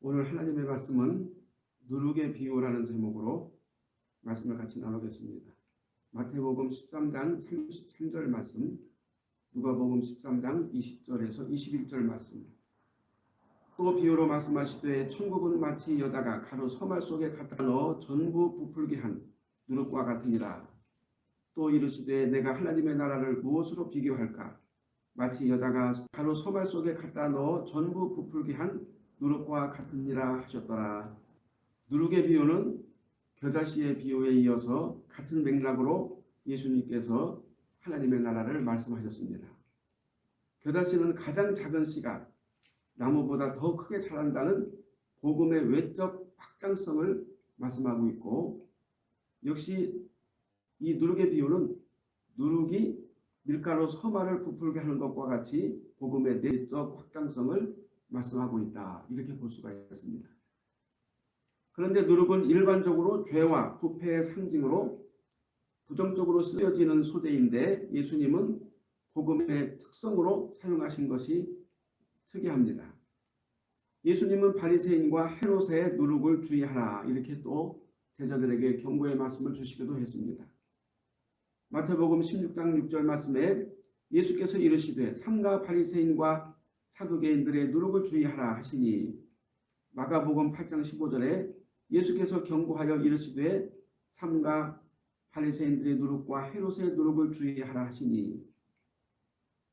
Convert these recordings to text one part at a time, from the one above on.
오늘 하나님의 말씀은 누룩의 비유라는 제목으로 말씀을 같이 나누겠습니다. 마태복음 13장 33절 말씀, 누가복음 13장 20절에서 21절 말씀. 또 비유로 말씀하시되 천국은 마치 여자가 가루 서말 속에 갖다 넣어 전부 부풀게 한 누룩과 같으니라. 또 이르시되 내가 하나님의 나라를 무엇으로 비교할까? 마치 여자가 가루 서말 속에 갖다 넣어 전부 부풀게 한 누룩과 같으니라 하셨더라. 누룩의 비유는 겨자씨의 비유에 이어서 같은 맥락으로 예수님께서 하나님의 나라를 말씀하셨습니다. 겨자씨는 가장 작은 씨가 나무보다 더 크게 자란다는 복음의 외적 확장성을 말씀하고 있고 역시 이 누룩의 비유는 누룩이 밀가루 서말을 부풀게 하는 것과 같이 복음의 내적 확장성을 말씀하고 있다. 이렇게 볼 수가 있습니다. 그런데 누룩은 일반적으로 죄와 부패의 상징으로 부정적으로 쓰여지는 소재인데 예수님은 복음의 특성으로 사용하신 것이 특이합니다. 예수님은 바리새인과 헤롯의 누룩을 주의하라 이렇게 또 제자들에게 경고의 말씀을 주시기도 했습니다. 마태복음 16장 6절 말씀에 예수께서 이르시되 삼가 바리새인과 사두개인들의 누룩을 주의하라 하시니 마가복음 8장 15절에 예수께서 경고하여 이르시되 삼가 바리새인들의 누룩과 헤롯의 누룩을 주의하라 하시니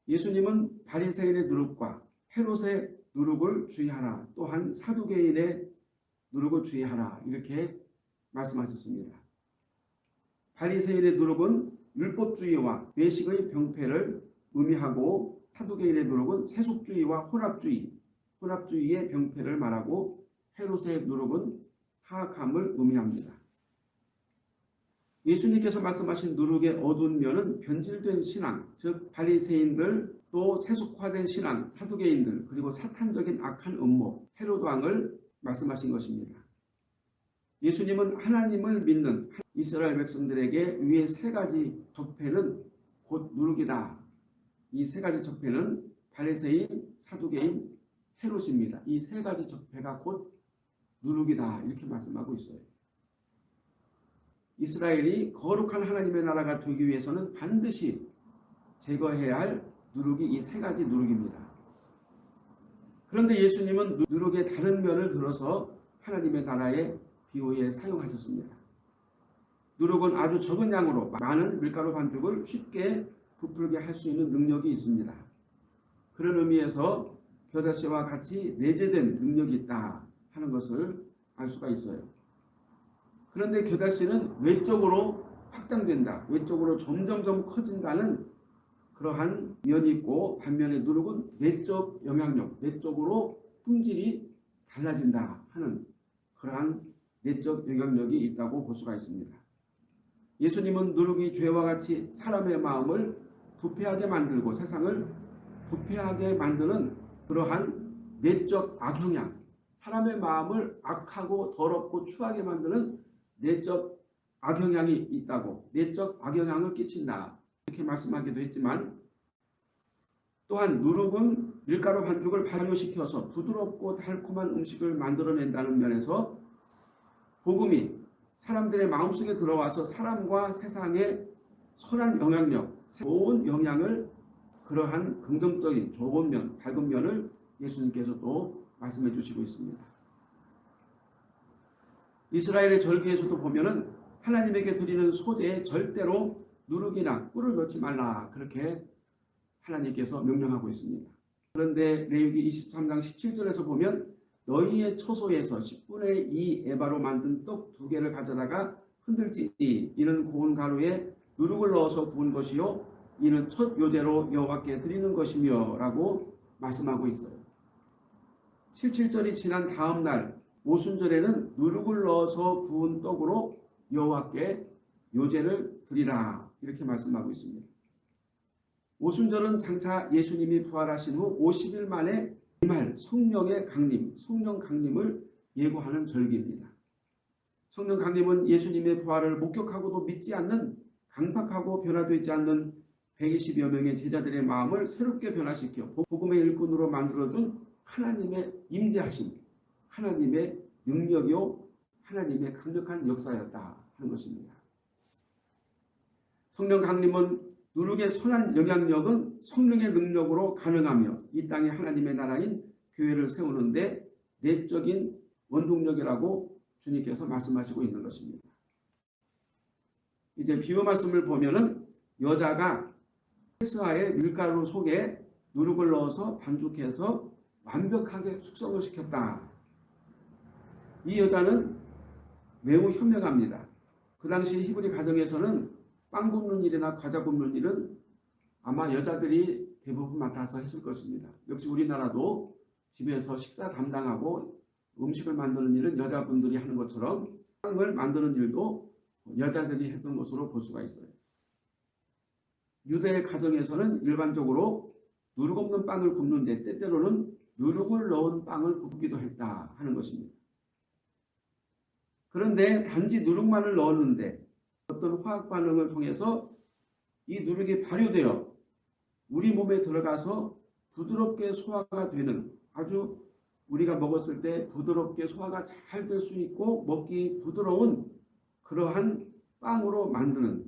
예수님은 바리새인의 누룩과 헤롯의 누룩을 주의하라 또한 사두개인의 누룩을 주의하라 이렇게 말씀하셨습니다. 바리새인의 누룩은 율법주의와 외식의 병폐를 의미하고 사두개인의 누룩은 세속주의와 혼합주의, 혼합주의의 병폐를 말하고 헤롯의 누룩은 하악함을 의미합니다. 예수님께서 말씀하신 누룩의 어두운 면은 변질된 신앙, 즉 바리새인들 또 세속화된 신앙, 사두개인들 그리고 사탄적인 악한 음모, 헤롯 왕을 말씀하신 것입니다. 예수님은 하나님을 믿는 이스라엘 백성들에게 위에 세 가지 적폐는 곧 누룩이다. 이 세 가지 적폐는 바리새인, 사두개인, 헤롯입니다. 이 세 가지 적폐가 곧 누룩이다. 이렇게 말씀하고 있어요. 이스라엘이 거룩한 하나님의 나라가 되기 위해서는 반드시 제거해야 할 누룩이 이 세 가지 누룩입니다. 그런데 예수님은 누룩의 다른 면을 들어서 하나님의 나라의 비유에 사용하셨습니다. 누룩은 아주 적은 양으로 많은 밀가루 반죽을 쉽게 부풀게 할 수 있는 능력이 있습니다. 그런 의미에서 겨자씨와 같이 내재된 능력이 있다 하는 것을 알 수가 있어요. 그런데 겨자씨는 외적으로 확장된다. 외적으로 점점점 커진다는 그러한 면이 있고 반면에 누룩은 내적 영향력, 내적으로 품질이 달라진다 하는 그러한 내적 영향력이 있다고 볼 수가 있습니다. 예수님은 누룩이 죄와 같이 사람의 마음을 부패하게 만들고 세상을 부패하게 만드는 그러한 내적 악영향, 사람의 마음을 악하고 더럽고 추하게 만드는 내적 악영향이 있다고 내적 악영향을 끼친다 이렇게 말씀하기도 했지만 또한 누룩은 밀가루 반죽을 발효시켜서 부드럽고 달콤한 음식을 만들어낸다는 면에서 복음이 사람들의 마음속에 들어와서 사람과 세상에 선한 영향력, 좋은 영향을 그러한 긍정적인 좋은 면, 밝은 면을 예수님께서 또 말씀해 주시고 있습니다. 이스라엘의 절기에서도 보면은 하나님에게 드리는 소재에 절대로 누룩이나 꿀을 넣지 말라 그렇게 하나님께서 명령하고 있습니다. 그런데 레위기 23장 17절에서 보면 너희의 처소에서 10분의 2 에바로 만든 떡 두 개를 가져다가 흔들지니 이는 고운 가루에 누룩을 넣어서 부은 것이요 이는 첫 요제로 여호와께 드리는 것이며 라고 말씀하고 있어요. 77절이 지난 다음 날 오순절에는 누룩을 넣어서 부은 떡으로 여호와께 요제를 드리라 이렇게 말씀하고 있습니다. 오순절은 장차 예수님이 부활하신 후 50일 만에 이말 성령의 강림, 성령 강림을 예고하는 절기입니다. 성령 강림은 예수님의 부활을 목격하고도 믿지 않는 강팍하고 변화되지 않는 120여 명의 제자들의 마음을 새롭게 변화시켜 복음의 일꾼으로 만들어준 하나님의 임재하심, 하나님의 능력이요 하나님의 강력한 역사였다 하는 것입니다. 성령 강림은 누룩의 선한 영향력은 성령의 능력으로 가능하며 이 땅에 하나님의 나라인 교회를 세우는데 내적인 원동력이라고 주님께서 말씀하시고 있는 것입니다. 이제 비유 말씀을 보면은 여자가 세스와의 밀가루 속에 누룩을 넣어서 반죽해서 완벽하게 숙성을 시켰다. 이 여자는 매우 현명합니다. 그 당시 히브리 가정에서는 빵 굽는 일이나 과자 굽는 일은 아마 여자들이 대부분 맡아서 했을 것입니다. 역시 우리나라도 집에서 식사 담당하고 음식을 만드는 일은 여자분들이 하는 것처럼 빵을 만드는 일도 여자들이 했던 것으로 볼 수가 있어요. 유대 가정에서는 일반적으로 누룩 없는 빵을 굽는데 때때로는 누룩을 넣은 빵을 굽기도 했다 하는 것입니다. 그런데 단지 누룩만을 넣었는데 어떤 화학 반응을 통해서 이 누룩이 발효되어 우리 몸에 들어가서 부드럽게 소화가 되는 아주 우리가 먹었을 때 부드럽게 소화가 잘 될 수 있고 먹기 부드러운 그러한 빵으로 만드는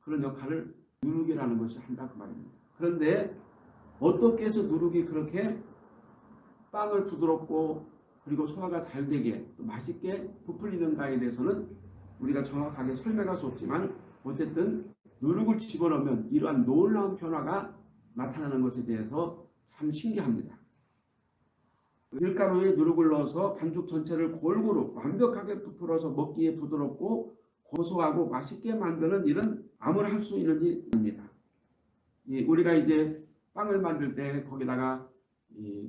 그런 역할을 누룩이라는 것이 한다 그 말입니다. 그런데 어떻게 해서 누룩이 그렇게 빵을 부드럽고 그리고 소화가 잘 되게 맛있게 부풀리는가에 대해서는 우리가 정확하게 설명할 수 없지만 어쨌든 누룩을 집어넣으면 이러한 놀라운 변화가 나타나는 것에 대해서 참 신기합니다. 밀가루에 누룩을 넣어서 반죽 전체를 골고루 완벽하게 부풀어서 먹기에 부드럽고 고소하고 맛있게 만드는 일은 아무나 할 수 있는 일입니다. 우리가 이제 빵을 만들 때 거기다가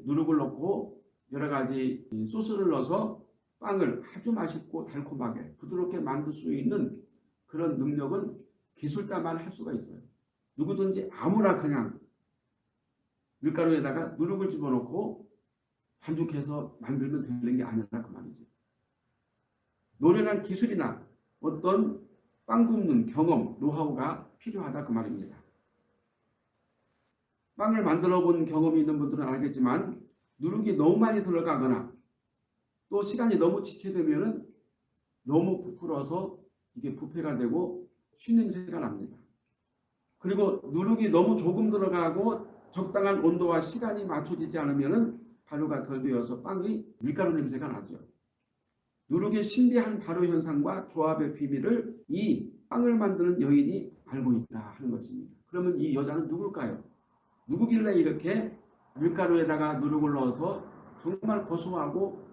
누룩을 넣고 여러 가지 소스를 넣어서 빵을 아주 맛있고 달콤하게 부드럽게 만들 수 있는 그런 능력은 기술자만 할 수가 있어요. 누구든지 아무나 그냥 밀가루에다가 누룩을 집어넣고 반죽해서 만들면 되는 게 아니라 그 말이죠. 노련한 기술이나 어떤 빵 굽는 경험, 노하우가 필요하다 그 말입니다. 빵을 만들어 본 경험이 있는 분들은 알겠지만 누룩이 너무 많이 들어가거나 또 시간이 너무 지체되면 너무 부풀어서 이게 부패가 되고 쉰냄새가 납니다. 그리고 누룩이 너무 조금 들어가고 적당한 온도와 시간이 맞춰지지 않으면 발효가 덜 되어서 빵이 밀가루 냄새가 나죠. 누룩의 신비한 발효 현상과 조합의 비밀을 이 빵을 만드는 여인이 알고 있다 하는 것입니다. 그러면 이 여자는 누굴까요? 누구길래 이렇게 밀가루에다가 누룩을 넣어서 정말 고소하고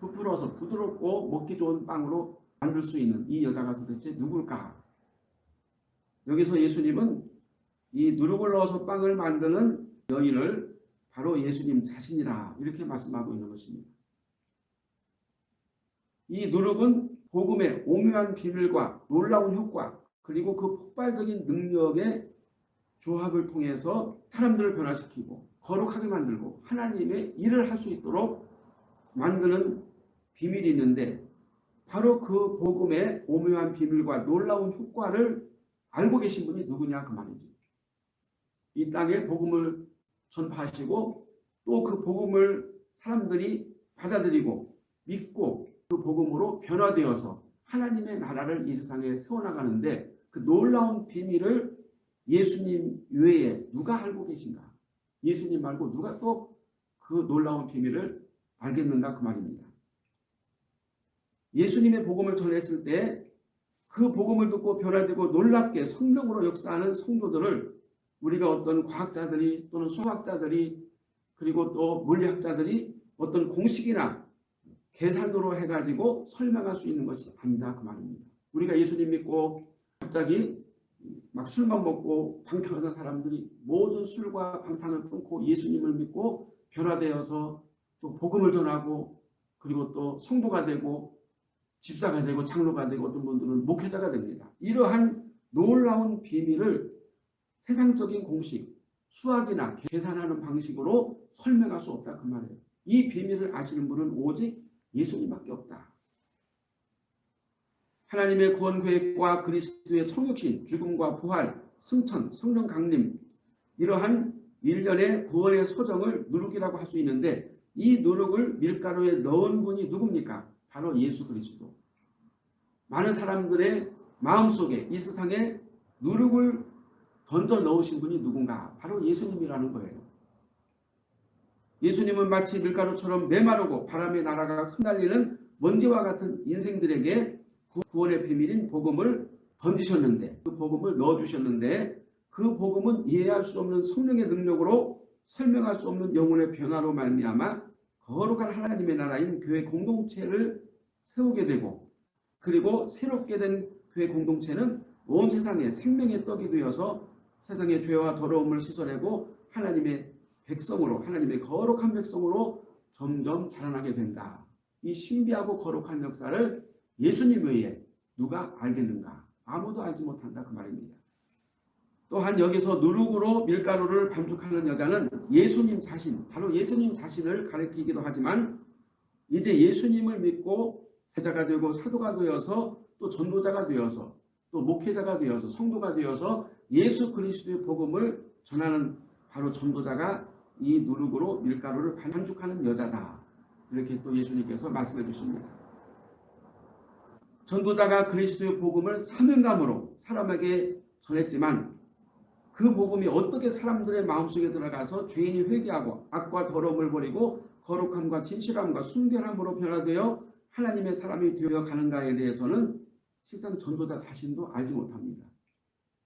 부풀어서 부드럽고 먹기 좋은 빵으로 만들 수 있는 이 여자가 도대체 누굴까? 여기서 예수님은 이 누룩을 넣어서 빵을 만드는 여인을 바로 예수님 자신이라 이렇게 말씀하고 있는 것입니다. 이 누룩은 복음의 오묘한 비밀과 놀라운 효과 그리고 그 폭발적인 능력의 조합을 통해서 사람들을 변화시키고 거룩하게 만들고 하나님의 일을 할 수 있도록 만드는 비밀이 있는데 바로 그 복음의 오묘한 비밀과 놀라운 효과를 알고 계신 분이 누구냐 그 말이지. 이 땅에 복음을 전파하시고 또 그 복음을 사람들이 받아들이고 믿고 그 복음으로 변화되어서 하나님의 나라를 이 세상에 세워나가는데 그 놀라운 비밀을 예수님 외에 누가 알고 계신가? 예수님 말고 누가 또 그 놀라운 비밀을 알겠는가 그 말입니다. 예수님의 복음을 전했을 때 그 복음을 듣고 변화되고 놀랍게 성령으로 역사하는 성도들을 우리가 어떤 과학자들이 또는 수학자들이 그리고 또 물리학자들이 어떤 공식이나 계산으로 해가지고 설명할 수 있는 것이 아니다 그 말입니다. 우리가 예수님 믿고 갑자기 막 술만 먹고 방탕하던 사람들이 모든 술과 방탕을 끊고 예수님을 믿고 변화되어서 또 복음을 전하고 그리고 또 성도가 되고 집사가 되고 장로가 되고 어떤 분들은 목회자가 됩니다. 이러한 놀라운 비밀을 세상적인 공식, 수학이나 계산하는 방식으로 설명할 수 없다 그 말이에요. 이 비밀을 아시는 분은 오직 예수님밖에 없다. 하나님의 구원 계획과 그리스도의 성육신, 죽음과 부활, 승천, 성령 강림 이러한 일련의 구원의 소정을 누룩이라고 할 수 있는데 이 누룩을 밀가루에 넣은 분이 누굽니까? 바로 예수 그리스도. 많은 사람들의 마음속에 이 세상에 누룩을 던져 넣으신 분이 누군가? 바로 예수님이라는 거예요. 예수님은 마치 밀가루처럼 메마르고 바람에 날아가 흩날리는 먼지와 같은 인생들에게 구원의 비밀인 복음을 던지셨는데 그 복음을 넣어주셨는데 그 복음은 이해할 수 없는 성령의 능력으로 설명할 수 없는 영혼의 변화로 말미암아 거룩한 하나님의 나라인 교회 공동체를 세우게 되고 그리고 새롭게 된 교회 공동체는 온 세상에 생명의 떡이 되어서 세상의 죄와 더러움을 씻어내고 하나님의 백성으로 하나님의 거룩한 백성으로 점점 자라나게 된다. 이 신비하고 거룩한 역사를 예수님 외에 누가 알겠는가? 아무도 알지 못한다 그 말입니다. 또한 여기서 누룩으로 밀가루를 반죽하는 여자는 예수님 자신, 바로 예수님 자신을 가리키기도 하지만 이제 예수님을 믿고 세자가 되고 사도가 되어서 또 전도자가 되어서 또 목회자가 되어서 성도가 되어서 예수 그리스도의 복음을 전하는 바로 전도자가 이 누룩으로 밀가루를 반죽하는 여자다. 이렇게 또 예수님께서 말씀해 주십니다. 전도자가 그리스도의 복음을 사명감으로 사람에게 전했지만 그 복음이 어떻게 사람들의 마음속에 들어가서 죄인이 회개하고 악과 더러움을 버리고 거룩함과 진실함과 순결함으로 변화되어 하나님의 사람이 되어 가는가에 대해서는 실상 전도자 자신도 알지 못합니다.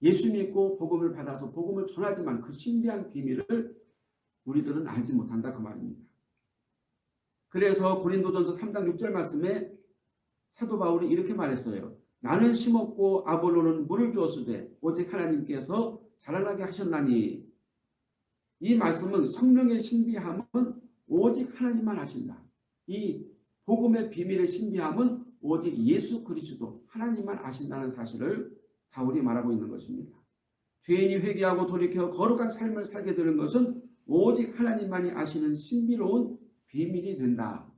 예수 믿고 복음을 받아서 복음을 전하지만 그 신비한 비밀을 우리들은 알지 못한다 그 말입니다. 그래서 고린도전서 3장 6절 말씀에 사도 바울이 이렇게 말했어요. 나는 심었고 아볼로는 물을 주었으되 오직 하나님께서 자라나게 하셨나니 이 말씀은 성령의 신비함은 오직 하나님만 하신다. 이 복음의 비밀의 신비함은 오직 예수 그리스도 하나님만 아신다는 사실을 바울이 말하고 있는 것입니다. 죄인이 회개하고 돌이켜 거룩한 삶을 살게 되는 것은 오직 하나님만이 아시는 신비로운 비밀이 된다.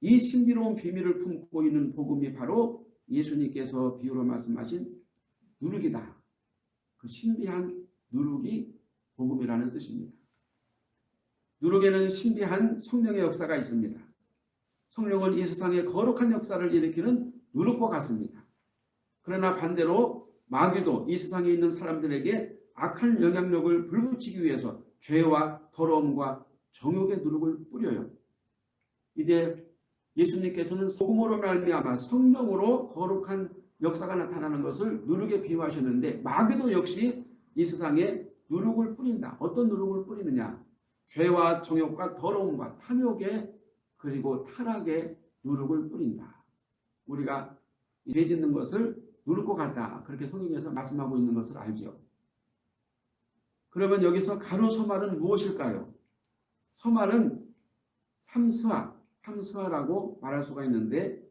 이 신비로운 비밀을 품고 있는 복음이 바로 예수님께서 비유로 말씀하신 누룩이다. 그 신비한 누룩이 복음이라는 뜻입니다. 누룩에는 신비한 성령의 역사가 있습니다. 성령은 이 세상에 거룩한 역사를 일으키는 누룩과 같습니다. 그러나 반대로 마귀도 이 세상에 있는 사람들에게 악한 영향력을 불붙이기 위해서 죄와 더러움과 정욕의 누룩을 뿌려요. 이제 예수님께서는 소금으로 말미암아 성령으로 거룩한 역사가 나타나는 것을 누룩에 비유하셨는데 마귀도 역시 이 세상에 누룩을 뿌린다. 어떤 누룩을 뿌리느냐? 죄와 정욕과 더러움과 탐욕에 그리고 타락에 누룩을 뿌린다. 우리가 죄 짓는 것을 누를 것 같다. 그렇게 성경에서 말씀하고 있는 것을 알죠. 그러면 여기서 가로 서말은 무엇일까요? 서말은 삼수화, 삼수화라고 말할 수가 있는데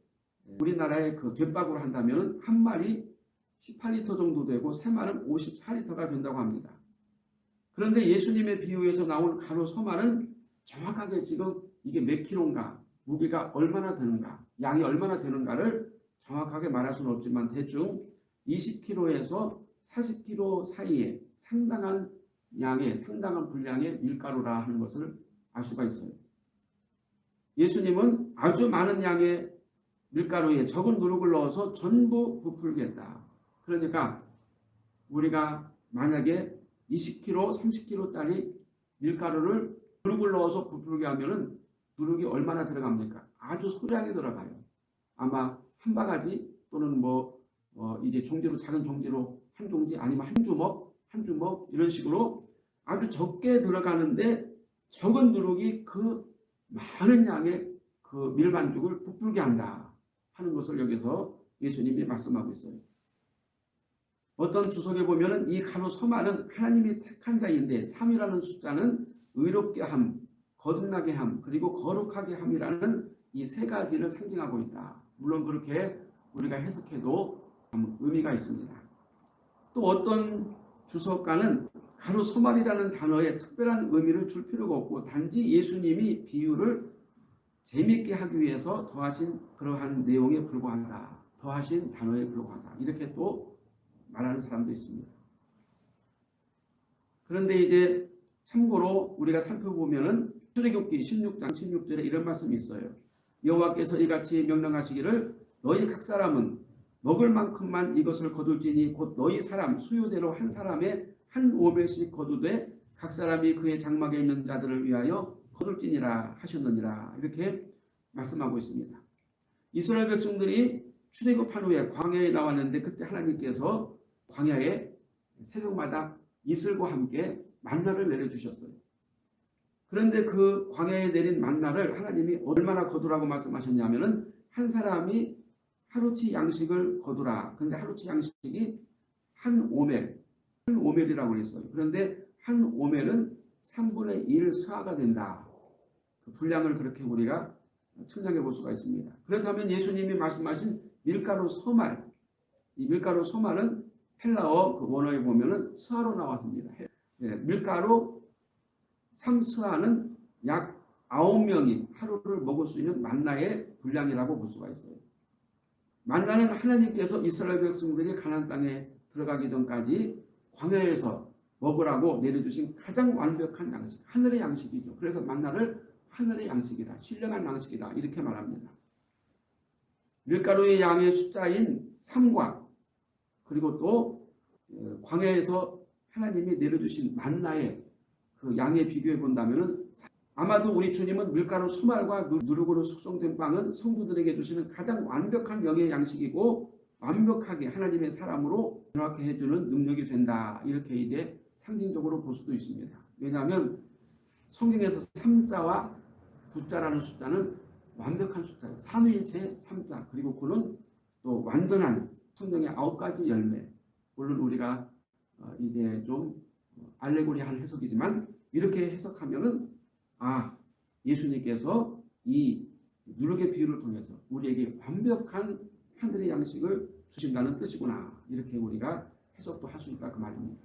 우리나라의 그 뒷박으로 한다면 한 마리 18리터 정도 되고 세 마리는 54리터가 된다고 합니다. 그런데 예수님의 비유에서 나온 가로 서말은 정확하게 지금 이게 몇 킬로인가 무게가 얼마나 되는가 양이 얼마나 되는가를 정확하게 말할 수는 없지만 대충 20kg에서 40kg 사이에 상당한 양의 상당한 분량의 밀가루라 하는 것을 알 수가 있어요. 예수님은 아주 많은 양의 밀가루에 적은 누룩을 넣어서 전부 부풀겠다. 그러니까 우리가 만약에 20kg, 30kg짜리 밀가루를 누룩을 넣어서 부풀게 하면 은 누룩이 얼마나 들어갑니까? 아주 소량이 들어가요. 아마 한 바가지 또는 뭐 어, 이제 종지로 작은 종지로 한 종지 아니면 한 주먹, 한 주먹 이런 식으로 아주 적게 들어가는데 적은 누룩이 그 많은 양의 그 밀반죽을 부풀게 한다 하는 것을 여기서 예수님이 말씀하고 있어요. 어떤 주석에 보면 이 가로 서말은 하나님이 택한 자인데 3이라는 숫자는 의롭게 함, 거듭나게 함, 그리고 거룩하게 함이라는 이 세 가지를 상징하고 있다. 물론 그렇게 우리가 해석해도 의미가 있습니다. 또 어떤 주석가는 가로 서말이라는 단어에 특별한 의미를 줄 필요가 없고 단지 예수님이 비유를 재미있게 하기 위해서 더하신 그러한 내용에 불과하다. 더하신 단어에 불과하다. 이렇게 또 말하는 사람도 있습니다. 그런데 이제 참고로 우리가 살펴보면 은 출애굽기 16장 16절에 이런 말씀이 있어요. 여호와께서 이같이 명령하시기를 너희 각 사람은 먹을 만큼만 이것을 거둘지니 곧 너희 사람 수요대로 한 사람의 한 오멜씩 거두되 각 사람이 그의 장막에 있는 자들을 위하여 거둘지니라 하셨느니라 이렇게 말씀하고 있습니다. 이스라엘 백성들이 출애굽한 후에 광야에 나왔는데 그때 하나님께서 광야에 새벽마다 이슬과 함께 만나를 내려주셨어요. 그런데 그 광야에 내린 만나를 하나님이 얼마나 거두라고 말씀하셨냐면은 한 사람이 하루치 양식을 거두라. 근데 하루치 양식이 한 오멜, 한 오멜이라고 그랬어요. 그런데 한 오멜은 3분의 1 스화가 된다. 그 분량을 그렇게 우리가 측량해 볼 수가 있습니다. 그렇다면 예수님이 말씀하신 밀가루 소말, 이 밀가루 소말은 헬라어 그 원어에 보면은 스화로 나왔습니다. 예, 밀가루 3스화는 약 9명이 하루를 먹을 수 있는 만나의 분량이라고 볼 수가 있어요. 만나는 하나님께서 이스라엘 백성들이 가나안 땅에 들어가기 전까지 광야에서 먹으라고 내려주신 가장 완벽한 양식, 하늘의 양식이죠. 그래서 만나를 하늘의 양식이다, 신령한 양식이다 이렇게 말합니다. 밀가루의 양의 숫자인 3과 그리고 또 어, 광야에서 하나님이 내려주신 만나의 그 양에 비교해 본다면 아마도 우리 주님은 밀가루 소말과 누룩으로 숙성된 빵은 성도들에게 주시는 가장 완벽한 영의 양식이고 완벽하게 하나님의 사람으로 변화케 해주는 능력이 된다. 이렇게 이제 상징적으로 볼 수도 있습니다. 왜냐하면 성경에서 3자와 9자라는 숫자는 완벽한 숫자예요. 삼위일체 3자 그리고 9는 또 완전한 성경의 아홉 가지 열매 물론 우리가 어, 이제 좀 알레고리한 해석이지만 이렇게 해석하면은 아 예수님께서 이 누룩의 비유를 통해서 우리에게 완벽한 하늘의 양식을 주신다는 뜻이구나 이렇게 우리가 해석도 할 수 있다 그 말입니다.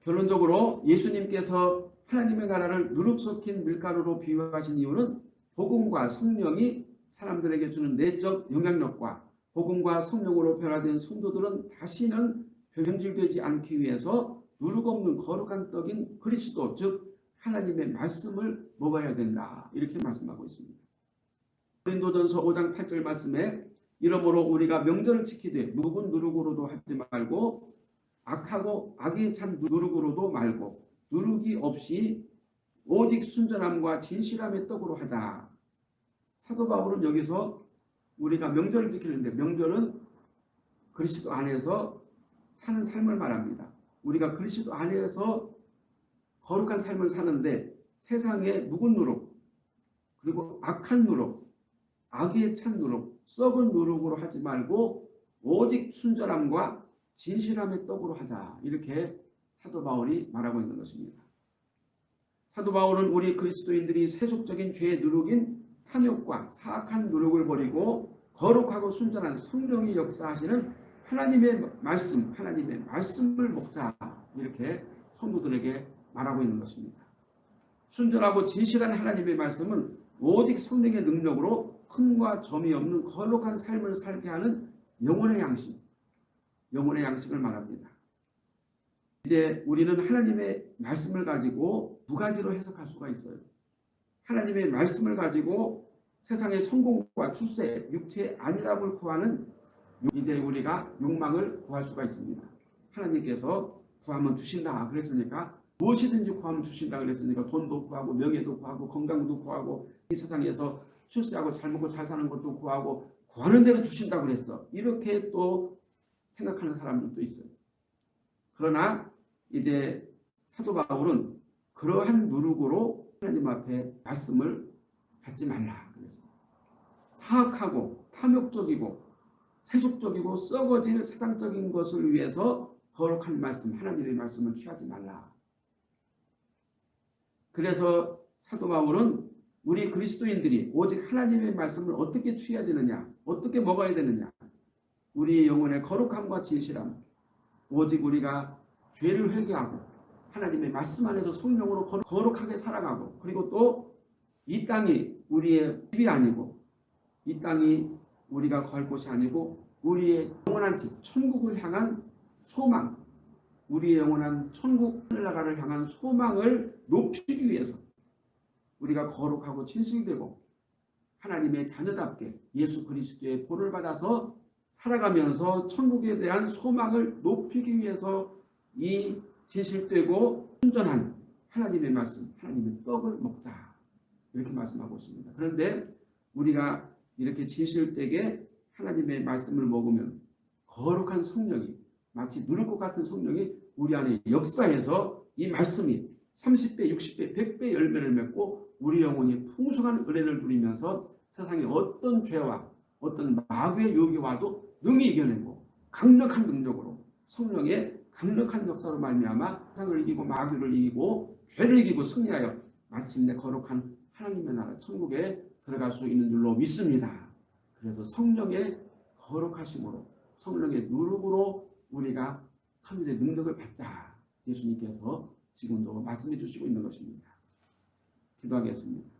결론적으로 예수님께서 하나님의 나라를 누룩 섞인 밀가루로 비유하신 이유는 복음과 성령이 사람들에게 주는 내적 영향력과 복음과 성령으로 변화된 성도들은 다시는 변질되지 않기 위해서 누룩 없는 거룩한 떡인 그리스도 즉 하나님의 말씀을 먹어야 된다 이렇게 말씀하고 있습니다. 고린도전서 5장 8절 말씀에 이러므로 우리가 명절을 지키되 누군 누룩으로도 하지 말고 악하고 악에 찬 누룩으로도 말고 누룩이 없이 오직 순전함과 진실함의 떡으로 하자. 사도 바울은 여기서 우리가 명절을 지키는데 명절은 그리스도 안에서 사는 삶을 말합니다. 우리가 그리스도 안에서 거룩한 삶을 사는데 세상에 묵은 누룩 그리고 악한 누룩 악에 찬 누룩 썩은 누룩으로 하지 말고 오직 순전함과 진실함의 떡으로 하자 이렇게 사도 바울이 말하고 있는 것입니다. 사도 바울은 우리 그리스도인들이 세속적인 죄의 누룩인 탐욕과 사악한 누룩을 버리고 거룩하고 순전한 성령이 역사하시는 하나님의 말씀, 하나님의 말씀을 먹자 이렇게 성도들에게 말하고 있는 것입니다. 순전하고 진실한 하나님의 말씀은 오직 성령의 능력으로 흠과 점이 없는 거룩한 삶을 살게 하는 영혼의 양식, 영혼의 양식을 말합니다. 이제 우리는 하나님의 말씀을 가지고 두 가지로 해석할 수가 있어요. 하나님의 말씀을 가지고 세상의 성공과 출세, 육체의 안일함을 구하는 이제 우리가 욕망을 구할 수가 있습니다. 하나님께서 구하면 주신다 그랬으니까 무엇이든지 구하면 주신다 그랬으니까 돈도 구하고 명예도 구하고 건강도 구하고 이 세상에서 출세하고 잘 먹고 잘 사는 것도 구하고 구하는 대로 주신다 그랬어. 이렇게 또 생각하는 사람들도 있어요. 그러나 이제 사도 바울은 그러한 누룩으로 하나님 앞에 말씀을 받지 말라 그랬어요. 사악하고 탐욕적이고 세속적이고 썩어질 세상적인 것을 위해서 거룩한 말씀, 하나님의 말씀을 취하지 말라. 그래서 사도 바울은 우리 그리스도인들이 오직 하나님의 말씀을 어떻게 취해야 되느냐, 어떻게 먹어야 되느냐, 우리의 영혼의 거룩함과 진실함, 오직 우리가 죄를 회개하고 하나님의 말씀 안에서 성령으로 거룩하게 살아가고 그리고 또 이 땅이 우리의 집이 아니고 이 땅이 우리가 걸 곳이 아니고 우리의 영원한 집, 천국을 향한 소망, 우리의 영원한 천국 하늘나라를 향한 소망을 높이기 위해서 우리가 거룩하고 진실되고 하나님의 자녀답게 예수 그리스도의 보를 받아서 살아가면서 천국에 대한 소망을 높이기 위해서 이 진실되고 순전한 하나님의 말씀, 하나님의 떡을 먹자 이렇게 말씀하고 있습니다. 그런데 우리가 이렇게 진실되게 하나님의 말씀을 먹으면 거룩한 성령이 마치 누를 것 같은 성령이 우리 안에 역사해서 이 말씀이 30배, 60배, 100배 열매를 맺고 우리 영혼이 풍성한 은혜를 누리면서 세상에 어떤 죄와 어떤 마귀의 유혹이 와도 능히 이겨내고 강력한 능력으로 성령의 강력한 역사로 말미암아 세상을 이기고 마귀를 이기고 죄를 이기고 승리하여 마침내 거룩한 하나님의 나라 천국에 들어갈 수 있는 줄로 믿습니다. 그래서 성령의 거룩하심으로 성령의 누룩으로 우리가 하늘의 능력을 받자 예수님께서 지금도 말씀해 주시고 있는 것입니다. 기도하겠습니다.